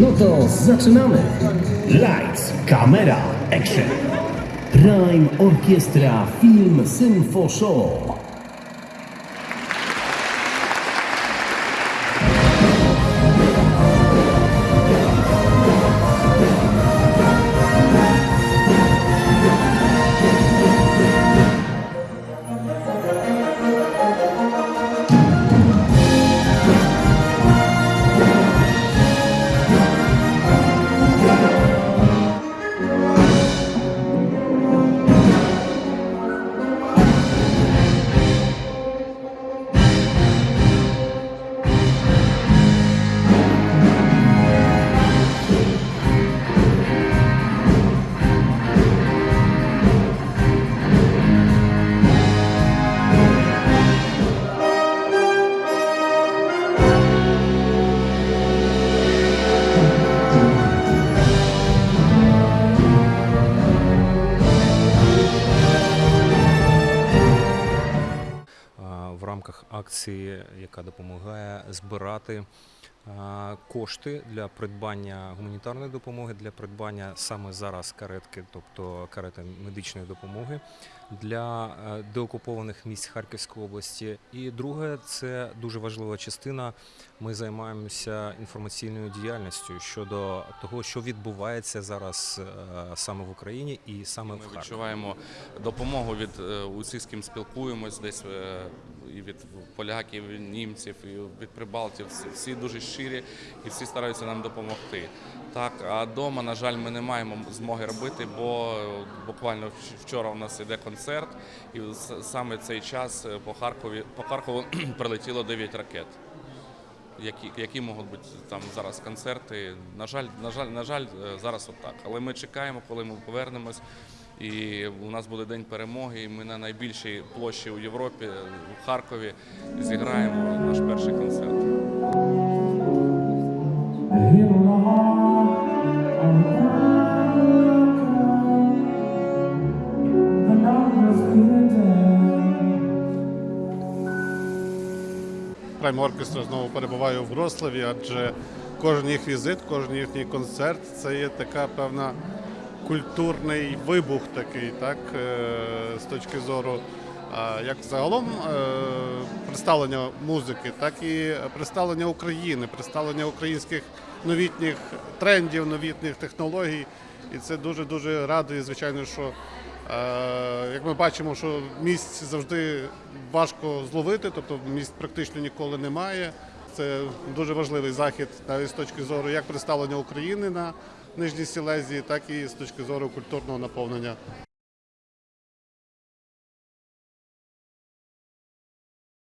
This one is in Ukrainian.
No to zaczynamy. Lights, kamera, action. Prime Orkiestra Film Symfo Show. Акції, яка допомагає збирати кошти для придбання гуманітарної допомоги, для придбання саме зараз каретки, тобто карети медичної допомоги для е, деокупованих місць Харківської області. І друге, це дуже важлива частина. Ми займаємося інформаційною діяльністю щодо того, що відбувається зараз е, саме в Україні і саме в Ми Харкові. відчуваємо допомогу від е, усіх, з ким спілкуємось, десь і від поляків, і німців, і від прибалтів. Всі дуже щирі і всі стараються нам допомогти. Так, а вдома, на жаль, ми не маємо змоги робити, бо е, буквально вчора у нас іде концерт, і саме цей час е, по Харкові по Харкову прилетіло 9 ракет. Які, які можуть бути там зараз концерти. На жаль, на жаль, на жаль, е, зараз отак. Але ми чекаємо, коли ми повернемось. І у нас буде день перемоги. І ми на найбільшій площі у Європі, в Харкові, зіграємо наш перший концерт. Прайм Оркестра знову перебуває в Вроцлаві, адже кожен їх візит, кожен їхній концерт це є така певна культурний вибух такий, так, е, з точки зору. Як загалом е, представлення музики, так і представлення України, представлення українських новітніх трендів, новітніх технологій. І це дуже дуже радує, звичайно, що Е, Як ми бачимо, що місць завжди важко зловити, тобто місць практично ніколи немає. Це дуже важливий захід навіть з точки зору як представлення України на Нижній Сілезії, так і з точки зору культурного наповнення